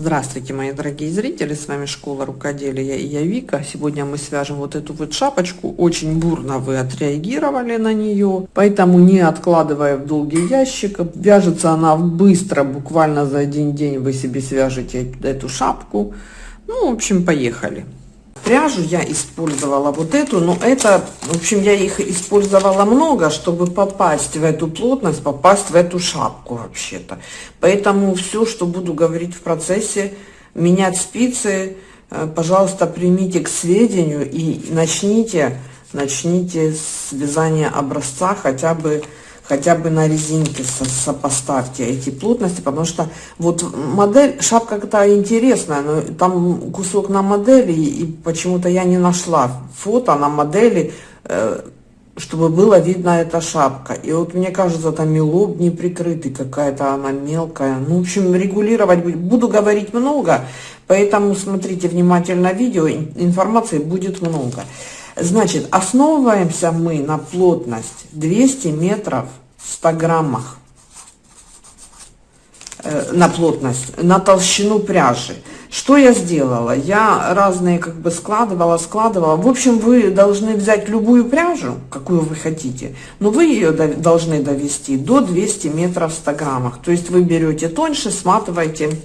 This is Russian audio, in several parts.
Здравствуйте, мои дорогие зрители, с вами Школа Рукоделия и я Вика. Сегодня мы свяжем вот эту вот шапочку. Очень бурно вы отреагировали на нее, поэтому не откладывая в долгий ящик. Вяжется она быстро, буквально за один день вы себе свяжете эту шапку. Ну, в общем, поехали. Пряжу я использовала вот эту, но это, в общем, я их использовала много, чтобы попасть в эту плотность, попасть в эту шапку вообще-то. Поэтому все, что буду говорить в процессе, менять спицы, э, пожалуйста, примите к сведению и начните, начните с вязания образца хотя бы хотя бы на резинке со, сопоставьте эти плотности, потому что вот модель, шапка какая интересная, но там кусок на модели, и почему-то я не нашла фото на модели, э, чтобы было видно эта шапка. И вот мне кажется, там и лоб не прикрытый, какая-то она мелкая. Ну, в общем, регулировать буду говорить много, поэтому смотрите внимательно видео, информации будет много. Значит, основываемся мы на плотность 200 метров в 100 граммах э, на плотность, на толщину пряжи. Что я сделала? Я разные как бы складывала, складывала. В общем, вы должны взять любую пряжу, какую вы хотите, но вы ее должны довести до 200 метров в 100 граммах. То есть вы берете тоньше, сматываете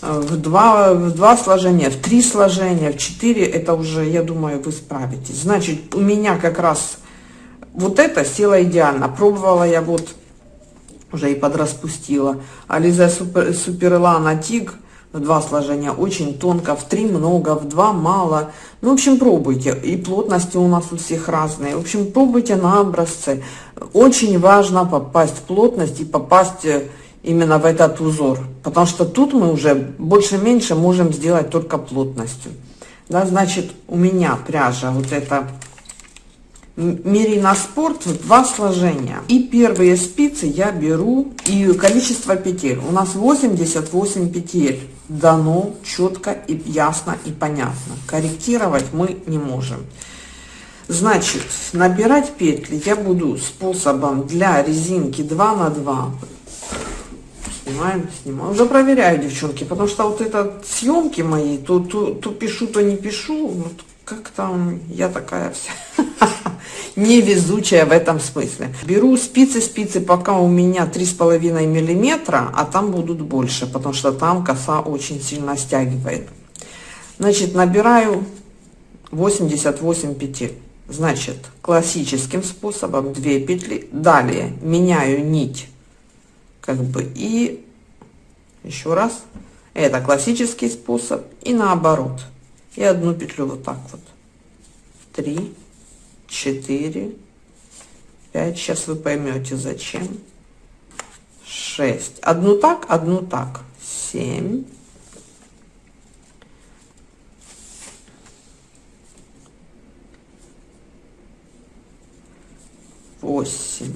в два, в два сложения, в три сложения, в четыре, это уже, я думаю, вы справитесь. Значит, у меня как раз вот это села идеально. Пробовала я вот, уже и подраспустила. Ализа Супер, Суперлана Тиг, в два сложения, очень тонко, в три много, в два мало. Ну, в общем, пробуйте. И плотности у нас у всех разные. В общем, пробуйте на образцы. Очень важно попасть в плотность и попасть э, именно в этот узор, потому что тут мы уже больше-меньше можем сделать только плотностью. Да, значит, у меня пряжа вот эта Мерина Спорт два сложения. И первые спицы я беру, и количество петель. У нас 88 петель. Дано четко и ясно и понятно. Корректировать мы не можем. Значит, набирать петли я буду способом для резинки 2 на 2 снимаем, снимаем. Уже проверяю, девчонки, потому что вот это съемки мои, то, то, то пишу, то не пишу. Вот как там, я такая вся невезучая в этом смысле. Беру спицы, спицы пока у меня три с половиной миллиметра, а там будут больше, потому что там коса очень сильно стягивает. Значит, набираю 88 петель. Значит, классическим способом 2 петли. Далее меняю нить как бы и еще раз это классический способ и наоборот. И одну петлю вот так вот. 3 4 5 сейчас вы поймете зачем. 6 одну так одну так. 7 8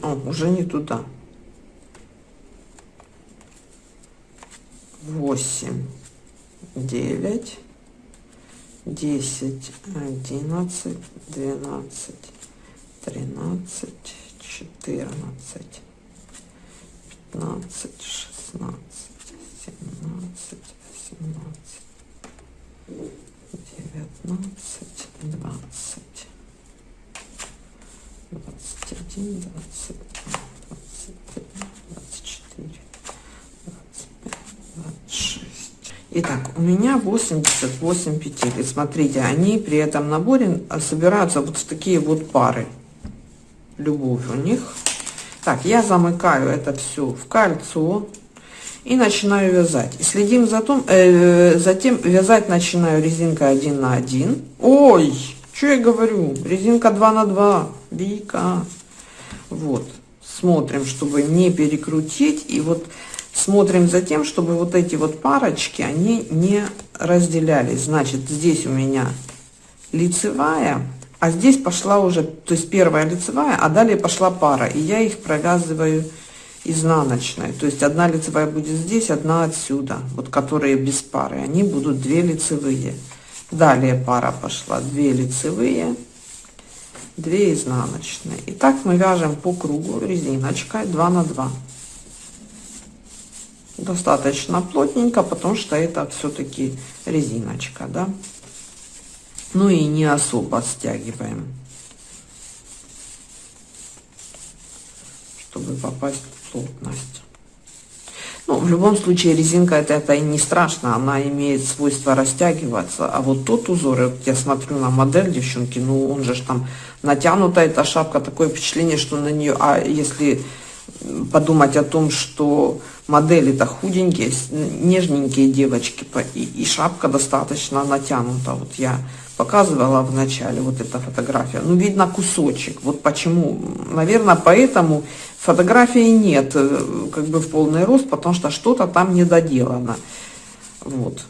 О, уже не туда восемь, девять, десять, одиннадцать, двенадцать, тринадцать, четырнадцать, пятнадцать, шестнадцать, семнадцать, восемнадцать, девятнадцать, двадцать, двадцать один, три, двадцать четыре. Итак, у меня 88 петель. И смотрите, они при этом наборе собираются вот в такие вот пары. Любовь у них. Так, я замыкаю это все в кольцо и начинаю вязать. И следим за том, э, затем вязать начинаю резинкой 1 на 1. Ой, что я говорю? Резинка 2 на 2. Вика. Вот. Смотрим, чтобы не перекрутить. И вот смотрим за тем, чтобы вот эти вот парочки, они не разделялись. Значит, здесь у меня лицевая, а здесь пошла уже, то есть первая лицевая, а далее пошла пара. И я их провязываю изнаночной. То есть одна лицевая будет здесь, одна отсюда. Вот которые без пары. Они будут две лицевые. Далее пара пошла. Две лицевые, две изнаночные. И так мы вяжем по кругу резиночкой 2 на 2 достаточно плотненько, потому что это все-таки резиночка, да. Ну и не особо стягиваем, чтобы попасть в плотность. Ну, в любом случае, резинка это, это и не страшно, она имеет свойство растягиваться. А вот тот узор, вот я смотрю на модель, девчонки, ну, он же там натянута, эта шапка, такое впечатление, что на нее, а если подумать о том, что модели-то худенькие, нежненькие девочки, и, шапка достаточно натянута. Вот я показывала в начале вот эта фотография. Ну, видно кусочек. Вот почему. Наверное, поэтому фотографии нет э, как бы в полный рост, потому что что-то там не доделано. Вот.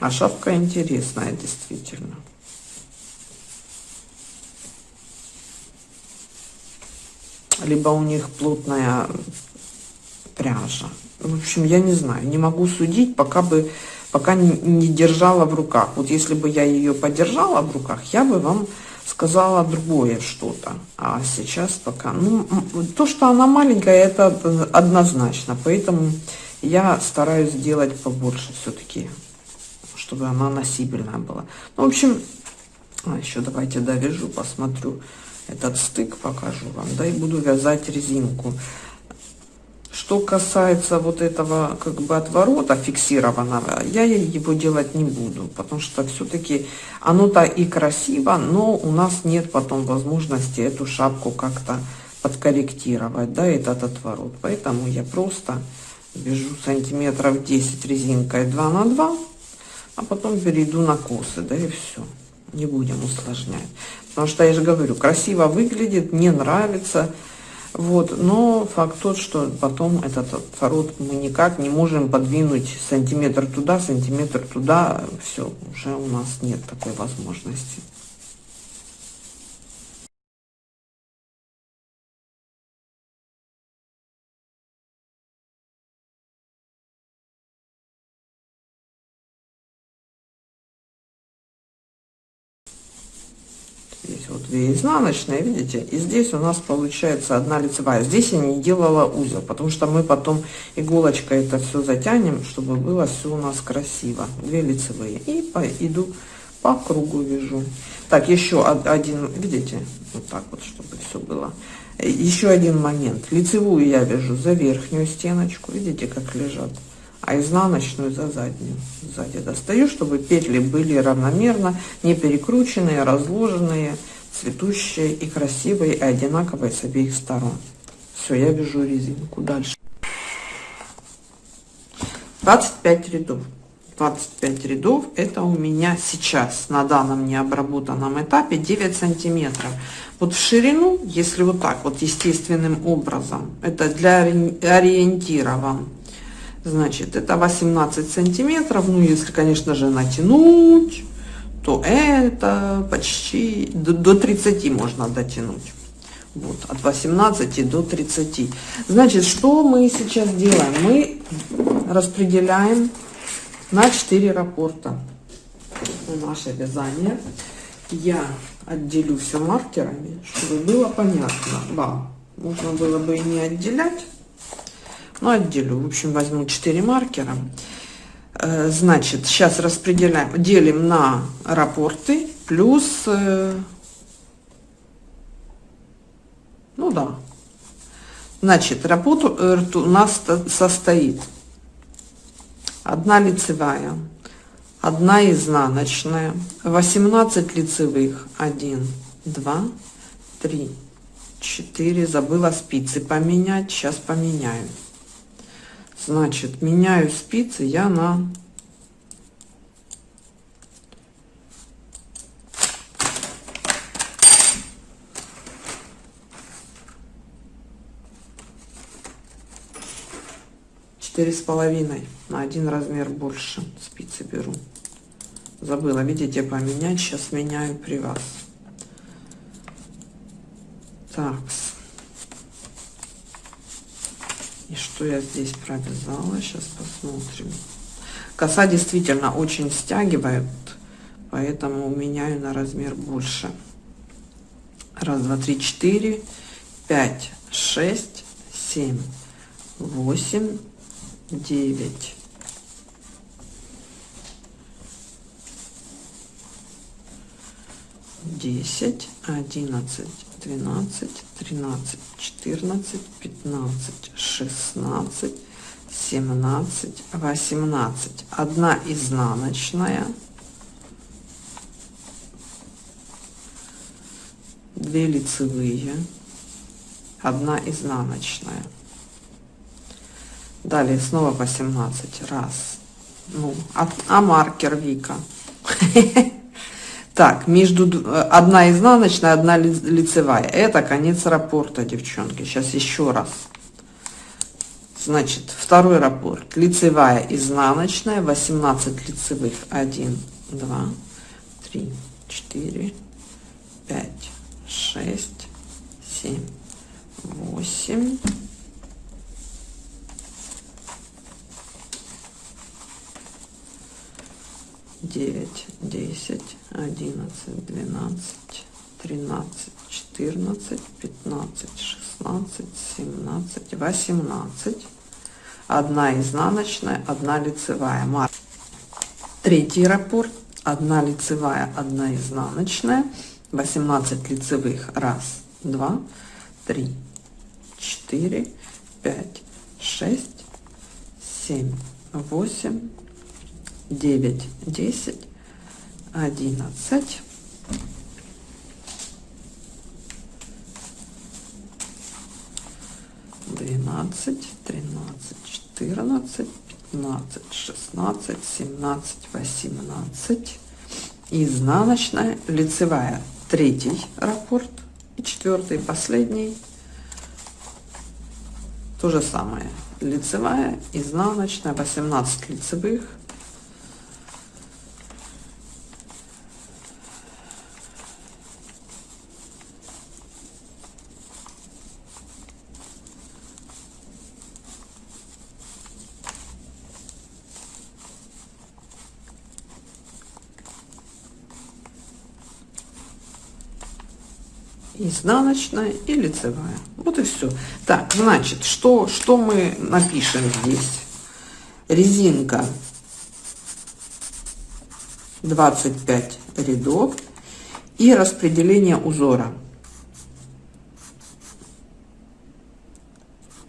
А шапка интересная, действительно. Либо у них плотная пряжа. В общем, я не знаю, не могу судить, пока бы пока не, держала в руках. Вот если бы я ее подержала в руках, я бы вам сказала другое что-то. А сейчас пока... Ну, то, что она маленькая, это однозначно. Поэтому я стараюсь сделать побольше все-таки, чтобы она носибельная была. Ну, в общем, а еще давайте довяжу, посмотрю этот стык, покажу вам. Да, и буду вязать резинку. Что касается вот этого как бы отворота фиксированного, я его делать не буду, потому что все-таки оно-то и красиво, но у нас нет потом возможности эту шапку как-то подкорректировать, да, этот отворот. Поэтому я просто вяжу сантиметров 10 резинкой 2 на 2, а потом перейду на косы, да, и все. Не будем усложнять. Потому что я же говорю, красиво выглядит, мне нравится, вот, но факт тот, что потом этот отворот мы никак не можем подвинуть сантиметр туда, сантиметр туда, все, уже у нас нет такой возможности. Здесь вот две изнаночные, видите? И здесь у нас получается одна лицевая. Здесь я не делала узел, потому что мы потом иголочкой это все затянем, чтобы было все у нас красиво. Две лицевые. И по, иду по кругу вяжу. Так, еще один, видите? Вот так вот, чтобы все было. Еще один момент. Лицевую я вяжу за верхнюю стеночку. Видите, как лежат? а изнаночную за заднюю. Сзади достаю, чтобы петли были равномерно, не перекрученные, разложенные, цветущие и красивые, и одинаковые с обеих сторон. Все, я вяжу резинку. Дальше. 25 рядов. 25 рядов это у меня сейчас на данном необработанном этапе 9 сантиметров вот в ширину если вот так вот естественным образом это для ориентира вам Значит, это 18 сантиметров. Ну, если, конечно же, натянуть, то это почти до, до 30 можно дотянуть. Вот, от 18 до 30. Значит, что мы сейчас делаем? Мы распределяем на 4 рапорта наше вязание. Я отделю все маркерами, чтобы было понятно вам. Можно было бы и не отделять, ну, отделю. В общем, возьму 4 маркера. Э, значит, сейчас распределяем, делим на рапорты плюс, э, ну да, значит, работа у нас состоит одна лицевая, одна изнаночная, 18 лицевых, 1, 2, 3, 4, забыла спицы поменять, сейчас поменяю. Значит, меняю спицы я на четыре с половиной. На один размер больше спицы беру. Забыла видите поменять. Сейчас меняю при вас. Так И что я здесь провязала? Сейчас посмотрим. Коса действительно очень стягивает, поэтому меняю на размер больше. Раз, два, три, четыре, пять, шесть, семь, восемь, девять, десять, одиннадцать, двенадцать, тринадцать, четырнадцать, пятнадцать, шестнадцать, семнадцать, восемнадцать. Одна изнаночная. Две лицевые. Одна изнаночная. Далее снова 18. Раз. Ну, а, а маркер Вика. Так, между одна изнаночная, одна лицевая. Это конец раппорта, девчонки. Сейчас еще раз. Значит, второй раппорт. Лицевая, изнаночная, 18 лицевых. 1, 2, 3, 4, 5, 6, 7, 8, девять, десять, одиннадцать, двенадцать, тринадцать, четырнадцать, пятнадцать, шестнадцать, семнадцать, восемнадцать. Одна изнаночная, одна лицевая. Третий раппорт. Одна лицевая, одна изнаночная. 18 лицевых. Раз, два, три, четыре, пять, шесть, семь, восемь, девять, десять, одиннадцать, двенадцать, тринадцать, четырнадцать, пятнадцать, шестнадцать, семнадцать, восемнадцать. Изнаночная, лицевая, третий раппорт и четвертый, последний. То же самое. Лицевая, изнаночная, 18 лицевых, изнаночная и лицевая. Вот и все. Так, значит, что, что мы напишем здесь? Резинка 25 рядов и распределение узора.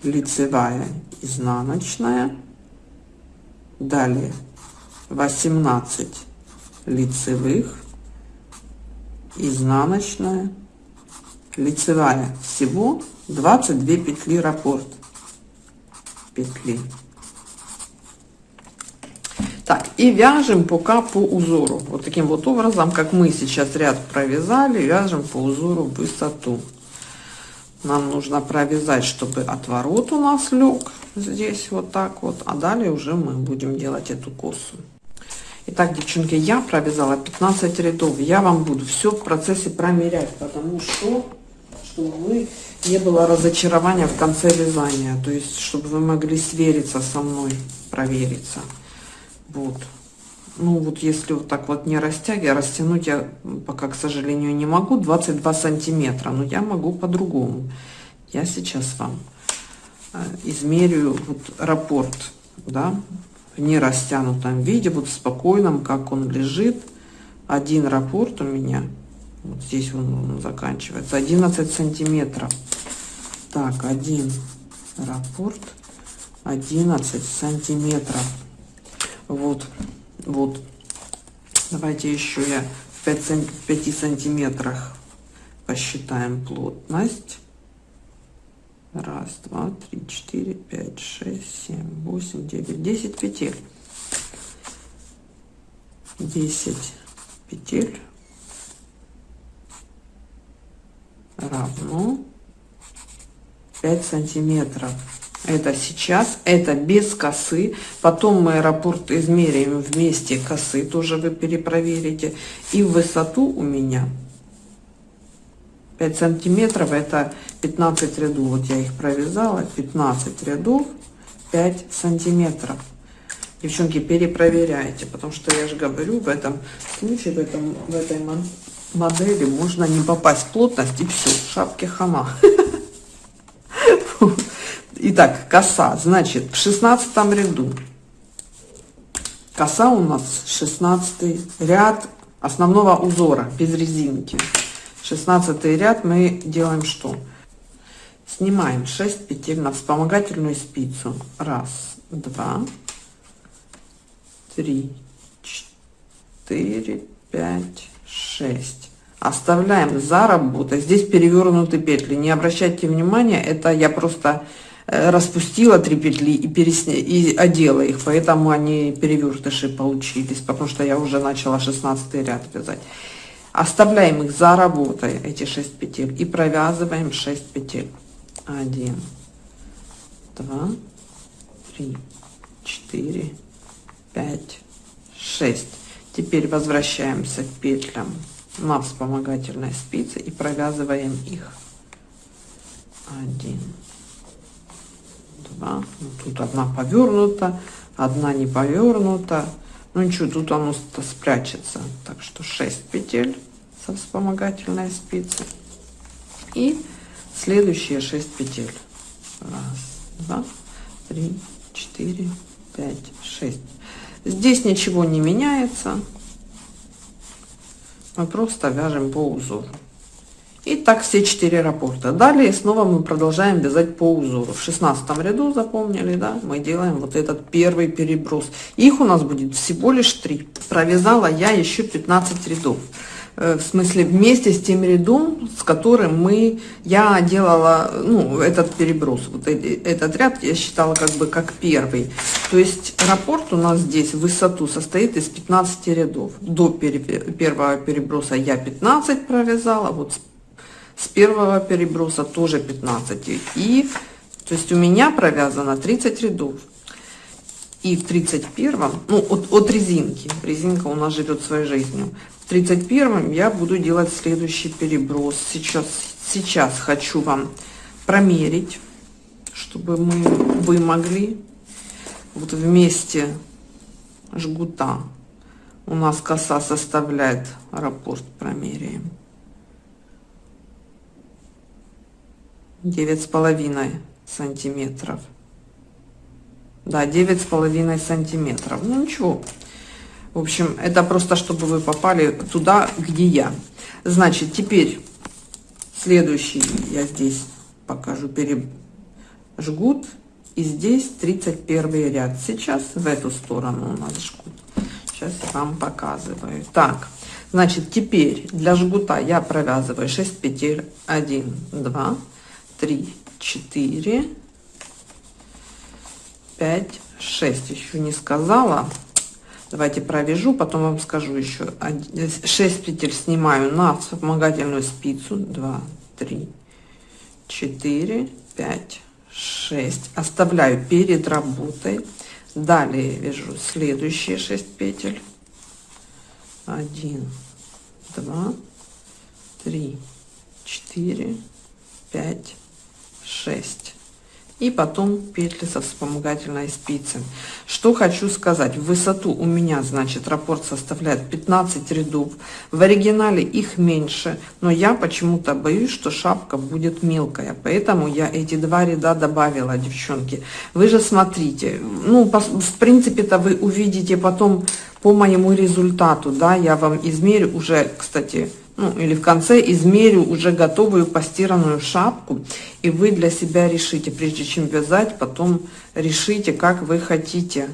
Лицевая, изнаночная. Далее 18 лицевых, изнаночная, лицевая. Всего 22 петли раппорт. Петли. Так и вяжем пока по узору. Вот таким вот образом как мы сейчас ряд провязали вяжем по узору высоту. Нам нужно провязать чтобы отворот у нас лег здесь вот так вот а далее уже мы будем делать эту косу. Итак, девчонки, я провязала 15 рядов. Я вам буду все в процессе промерять, потому что чтобы вы не было разочарования в конце вязания, то есть чтобы вы могли свериться со мной, провериться. Вот. Ну вот если вот так вот не растягивать, растянуть я пока, к сожалению, не могу, 22 сантиметра, но я могу по-другому. Я сейчас вам э, измерю вот раппорт, да, в нерастянутом виде, вот в спокойном, как он лежит. Один раппорт у меня вот здесь он, он заканчивается. 11 сантиметров. Так один раппорт 11 сантиметров. Вот вот. Давайте еще я в 5, 5 сантиметрах посчитаем плотность. Раз два три четыре пять шесть семь восемь девять десять петель. Десять петель равно 5 сантиметров. Это сейчас это без косы. Потом мы аэропорт измеряем вместе косы тоже вы перепроверите. И высоту у меня 5 сантиметров это 15 рядов. Вот я их провязала 15 рядов 5 сантиметров. Девчонки перепроверяйте потому что я же говорю в этом случае в этом в этой модели можно не попасть плотность и все, шапки хама. Итак, коса, значит, в шестнадцатом ряду. Коса у нас 16 ряд основного узора без резинки. 16 ряд мы делаем что? Снимаем 6 петель на вспомогательную спицу. Раз, два, три, четыре, пять, шесть. Оставляем за работой. Здесь перевернуты петли. Не обращайте внимания, это я просто э, распустила три петли и, пересня... и одела их, поэтому они перевертыши получились, потому что я уже начала 16 ряд вязать. Оставляем их за работой, эти 6 петель, и провязываем 6 петель. 1, 2, 3, 4, 5, 6. Теперь возвращаемся к петлям на вспомогательной спице и провязываем их. 1, 2, ну, тут одна повернута, одна не повернута. Ну ничего, тут оно спрячется. Так что 6 петель со вспомогательной спицы. И следующие 6 петель. Раз, два, три, четыре, пять, шесть. Здесь ничего не меняется. Мы просто вяжем по узору. И так все четыре раппорта. Далее снова мы продолжаем вязать по узору. В 16 ряду, запомнили, да, мы делаем вот этот первый переброс. Их у нас будет всего лишь 3. Провязала я еще 15 рядов. Э, в смысле вместе с тем рядом, с которым мы, я делала, ну, этот переброс, вот этот ряд я считала как бы как первый. То есть раппорт у нас здесь в высоту состоит из 15 рядов. До первого переброса я 15 провязала, вот с первого переброса тоже 15. И, то есть у меня провязано 30 рядов. И в 31, ну, от, от резинки, резинка у нас живет своей жизнью. В 31 я буду делать следующий переброс. Сейчас, сейчас хочу вам промерить, чтобы мы, вы могли вот вместе жгута. У нас коса составляет, раппорт промеряем. Девять с половиной сантиметров. Да, девять с половиной сантиметров. Ну ничего, в общем, это просто, чтобы вы попали туда, где я. Значит, теперь следующий я здесь покажу пережгут. И здесь 31 ряд. Сейчас в эту сторону у нас жгут. Сейчас я вам показываю. Так, значит, теперь для жгута я провязываю 6 петель. 1, 2, 3, 4, 5, 6. Еще не сказала. Давайте провяжу, потом вам скажу еще. 6 петель снимаю на вспомогательную спицу. 2, 3, 4, 5, 6. Оставляю перед работой. Далее вяжу следующие 6 петель. 1, 2, 3, 4, 5, 6 и потом петли со вспомогательной спицы. Что хочу сказать, высоту у меня, значит, раппорт составляет 15 рядов, в оригинале их меньше, но я почему-то боюсь, что шапка будет мелкая, поэтому я эти два ряда добавила, девчонки. Вы же смотрите, ну, в принципе-то вы увидите потом по моему результату, да, я вам измерю. Уже, кстати, ну или в конце измерю уже готовую постиранную шапку и вы для себя решите прежде чем вязать потом решите как вы хотите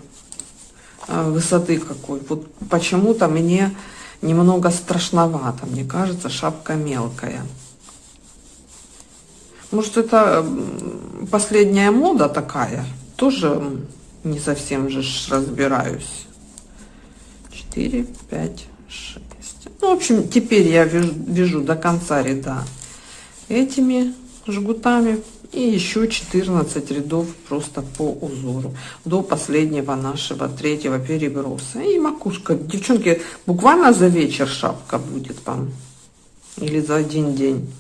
э, высоты какой. Вот почему-то мне немного страшновато. Мне кажется шапка мелкая. Может это последняя мода такая? Тоже не совсем же разбираюсь. 4 5 6 ну, в общем, теперь я вяжу, вяжу до конца ряда этими жгутами и еще 14 рядов просто по узору до последнего нашего третьего переброса. И макушка девчонки буквально за вечер шапка будет вам или за один день.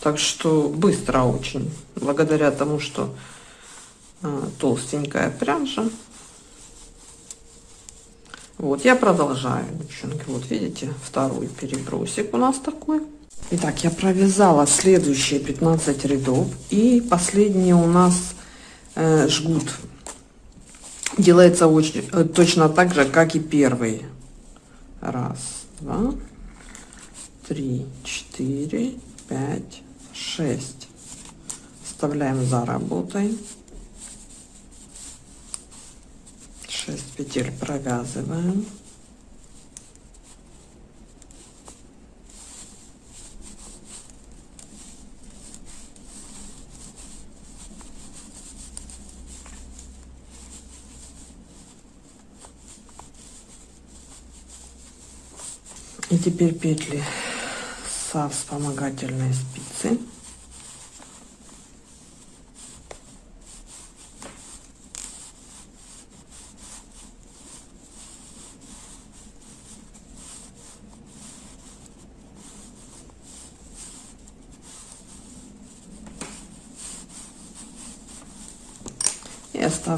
Так что быстро очень благодаря тому что а, толстенькая пряжа вот, я продолжаю, девчонки. Вот видите, второй перебросик у нас такой. Итак, я провязала следующие 15 рядов. И последние у нас э, жгут делается очень э, точно так же, как и первый. Раз, два, три, четыре, пять, шесть. Вставляем за работой. 6 петель провязываем. И теперь петли со вспомогательной спицы.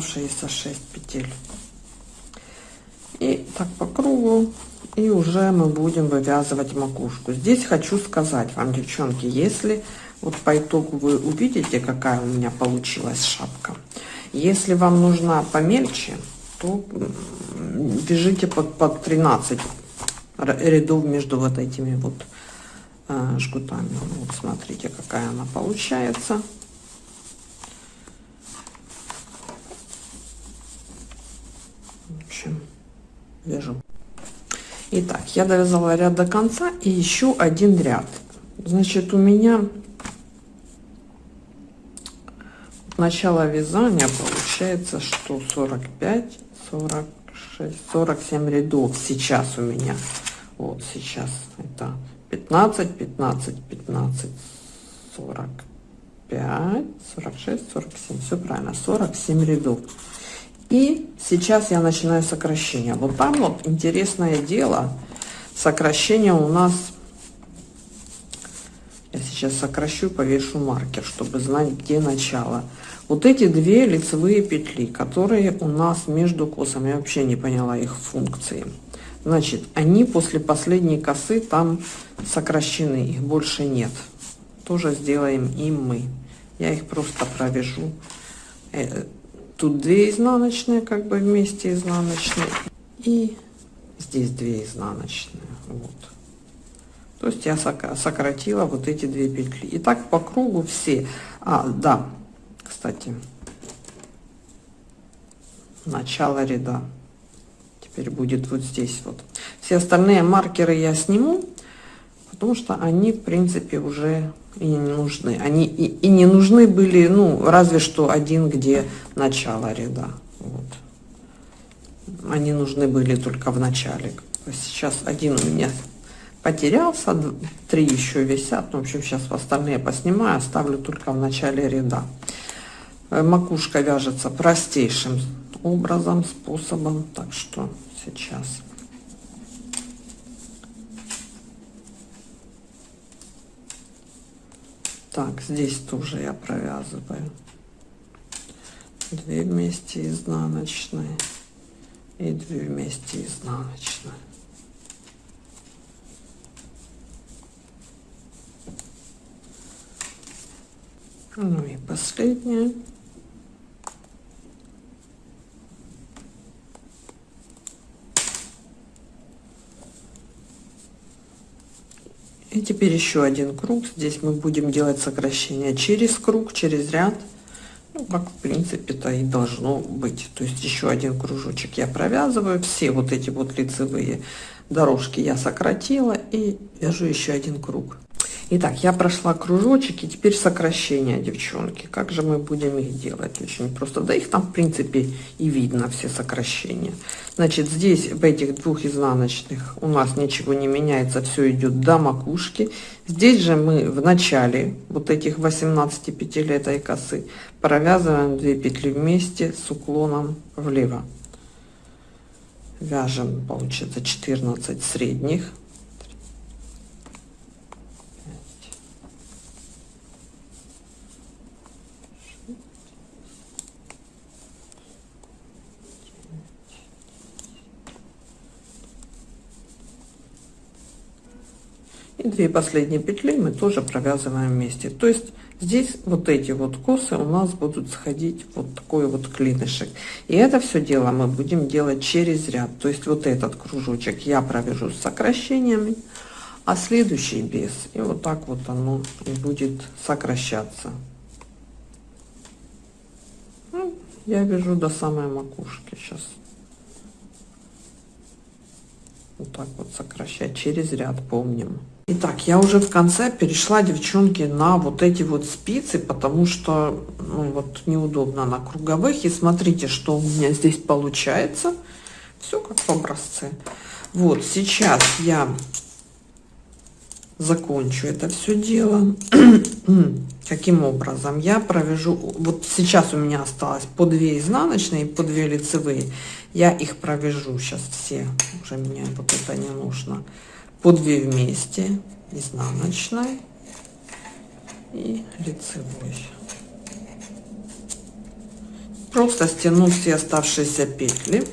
И оставшиеся 6 петель. И так по кругу и уже мы будем вывязывать макушку. Здесь хочу сказать вам девчонки если вот по итогу вы увидите какая у меня получилась шапка если вам нужна помельче то вяжите под, под 13 рядов между вот этими вот э, жгутами. Вот смотрите какая она получается в общем вяжу Итак, я довязала ряд до конца и еще один ряд. Значит, у меня начало вязания получается, что 45, 46, 47 рядов сейчас у меня. Вот сейчас это 15, 15, 15, 45, 46, 47. Все правильно, 47 рядов. И сейчас я начинаю сокращение. Вот там вот интересное дело. Сокращение у нас... Я сейчас сокращу, повешу маркер, чтобы знать, где начало. Вот эти две лицевые петли, которые у нас между косами, я вообще не поняла их функции. Значит, они после последней косы там сокращены, их больше нет. Тоже сделаем и мы. Я их просто провяжу э, тут 2 изнаночные как бы вместе изнаночные. И здесь 2 изнаночные вот. То есть я сократила вот эти две петли. И так по кругу все. А да кстати. Начало ряда. Теперь будет вот здесь вот. Все остальные маркеры я сниму потому что они в принципе уже и не нужны. Они и, и не нужны были, ну, разве что один, где начало ряда. Вот. Они нужны были только в начале. Сейчас один у меня потерялся, три еще висят. Ну, в общем, сейчас остальные поснимаю, оставлю только в начале ряда. Э, макушка вяжется простейшим образом, способом. Так что сейчас Так, здесь тоже я провязываю. Две вместе изнаночные и две вместе изнаночные. Ну и последняя. И теперь еще один круг. Здесь мы будем делать сокращение через круг, через ряд. Ну, как в принципе-то и должно быть. То есть еще один кружочек я провязываю. Все вот эти вот лицевые дорожки я сократила и вяжу еще один круг. Итак, я прошла кружочек и теперь сокращения, девчонки. Как же мы будем их делать? Очень просто. Да их там, в принципе, и видно, все сокращения. Значит, здесь, в этих двух изнаночных, у нас ничего не меняется, все идет до макушки. Здесь же мы в начале вот этих 18 петель этой косы провязываем 2 петли вместе с уклоном влево. Вяжем, получится 14 средних И последние петли мы тоже провязываем вместе. То есть здесь вот эти вот косы у нас будут сходить вот такой вот клинышек. И это все дело мы будем делать через ряд. То есть вот этот кружочек я провяжу с сокращениями а следующий без. И вот так вот оно будет сокращаться. Ну, я вяжу до самой макушки сейчас вот так вот сокращать через ряд помним Итак, я уже в конце перешла, девчонки, на вот эти вот спицы, потому что ну, вот неудобно на круговых. И смотрите, что у меня здесь получается. Все как в образце. Вот, сейчас я закончу это все дело. Каким образом? Я провяжу, вот сейчас у меня осталось по 2 изнаночные, по 2 лицевые. Я их провяжу сейчас все, уже мне вот это не нужно по 2 вместе изнаночной и лицевой. Просто стяну все оставшиеся петли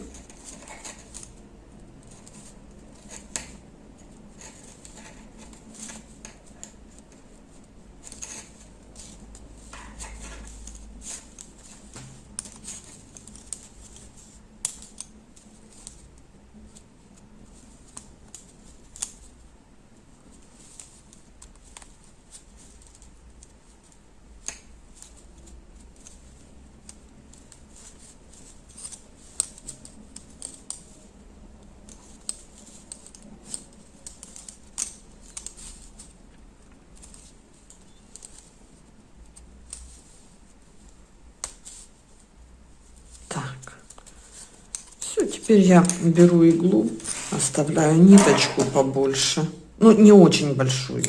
Теперь я беру иглу, оставляю ниточку побольше, ну не очень большую,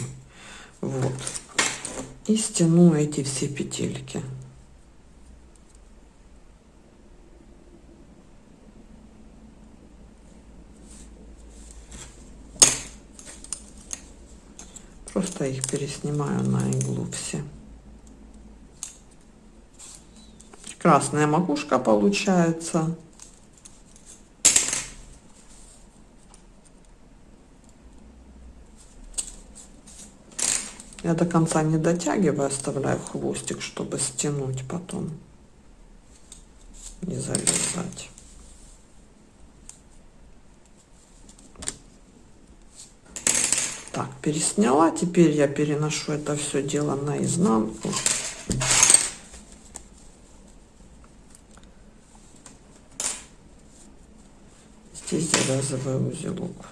вот, и стяну эти все петельки. Просто их переснимаю на иглу все. Красная макушка получается. Я до конца не дотягиваю, оставляю хвостик, чтобы стянуть потом, не завязать. Так, пересняла. Теперь я переношу это все дело на изнанку. Здесь завязываю узелок.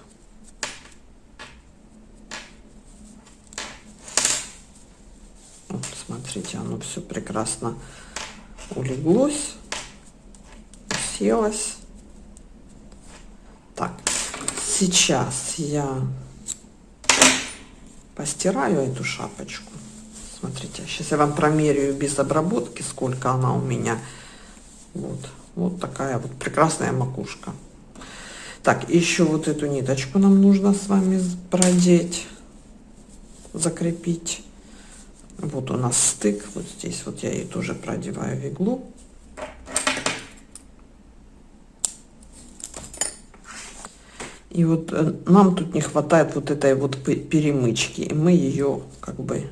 Смотрите, оно все прекрасно улеглось, уселось. Так, сейчас я постираю эту шапочку. Смотрите, сейчас я вам промеряю без обработки, сколько она у меня. Вот, вот такая вот прекрасная макушка. Так, еще вот эту ниточку нам нужно с вами продеть, закрепить. Вот у нас стык, вот здесь вот я ее тоже продеваю в иглу. И вот э, нам тут не хватает вот этой вот перемычки, и мы ее как бы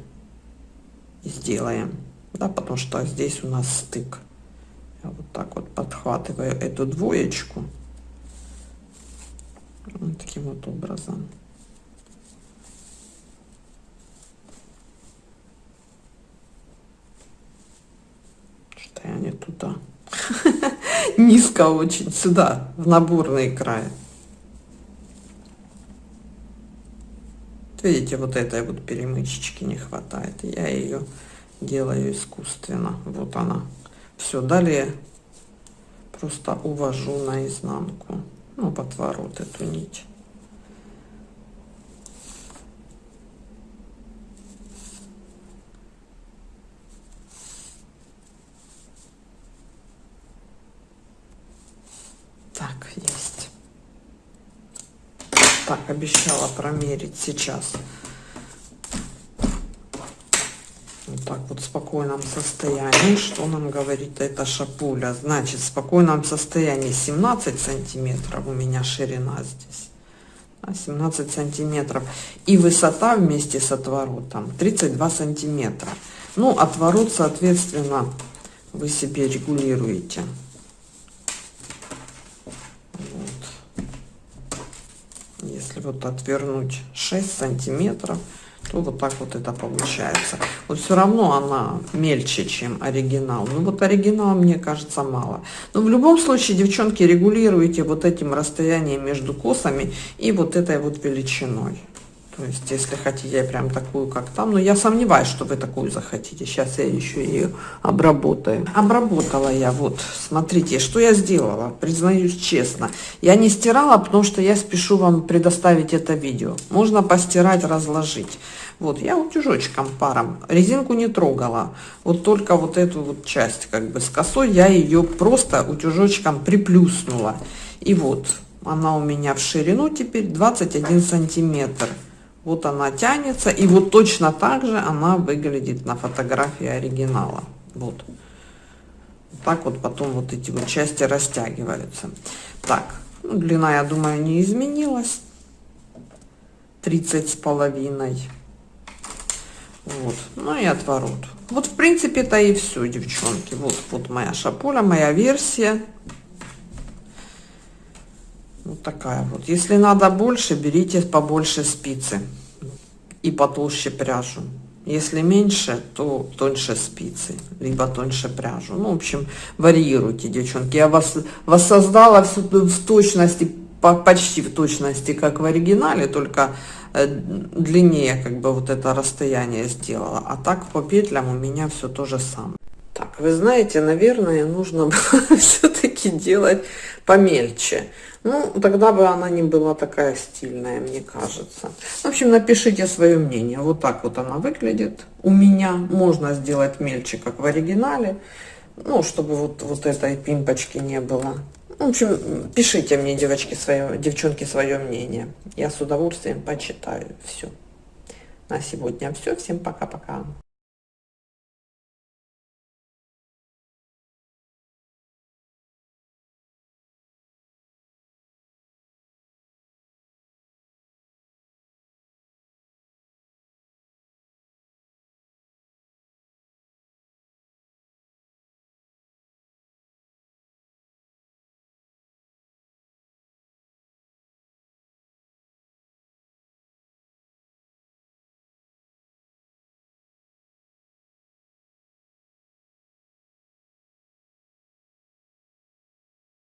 сделаем, да, потому что здесь у нас стык. Я вот так вот подхватываю эту двоечку вот таким вот образом. я не туда. Низко очень, сюда, в наборный край. Видите, вот этой вот перемычечки не хватает. Я ее делаю искусственно. Вот она. Все, далее просто увожу наизнанку. Ну, в отворот эту нить. Так, обещала промерить сейчас. Вот так вот в спокойном состоянии. Что нам говорит эта шапуля? Значит, в спокойном состоянии 17 сантиметров у меня ширина здесь. 17 сантиметров. И высота вместе с отворотом 32 сантиметра. Ну, отворот, соответственно, вы себе регулируете. Вот. Если вот отвернуть 6 сантиметров, то вот так вот это получается. Вот все равно она мельче, чем оригинал. Ну вот оригинал, мне кажется, мало. Но в любом случае, девчонки, регулируйте вот этим расстоянием между косами и вот этой вот величиной. То есть, если хотите прям такую, как там, но я сомневаюсь, что вы такую захотите. Сейчас я еще ее обработаю. Обработала я, вот, смотрите, что я сделала, признаюсь честно. Я не стирала, потому что я спешу вам предоставить это видео. Можно постирать, разложить. Вот, я утюжочком паром, резинку не трогала. Вот только вот эту вот часть, как бы с косой, я ее просто утюжочком приплюснула. И вот, она у меня в ширину теперь 21 сантиметр. Вот она тянется, и вот точно так же она выглядит на фотографии оригинала. Вот. Так вот потом вот эти вот части растягиваются. Так, ну, длина, я думаю, не изменилась. 30 с половиной. Вот, ну и отворот. Вот, в принципе, это и все, девчонки. Вот, вот моя шапуля, моя версия. Вот такая вот. Если надо больше, берите побольше спицы и потолще пряжу. Если меньше, то тоньше спицы, либо тоньше пряжу. Ну, в общем, варьируйте, девчонки. Я вас воссоздала в, в точности, почти в точности, как в оригинале, только э, длиннее как бы вот это расстояние сделала. А так по петлям у меня все то же самое. Вы знаете, наверное, нужно было все-таки делать помельче. Ну, тогда бы она не была такая стильная, мне кажется. В общем, напишите свое мнение. Вот так вот она выглядит. У меня можно сделать мельче, как в оригинале. Ну, чтобы вот, вот этой пимпочки не было. В общем, пишите мне, девочки, свое, девчонки, свое мнение. Я с удовольствием почитаю все. На сегодня все. Всем пока-пока.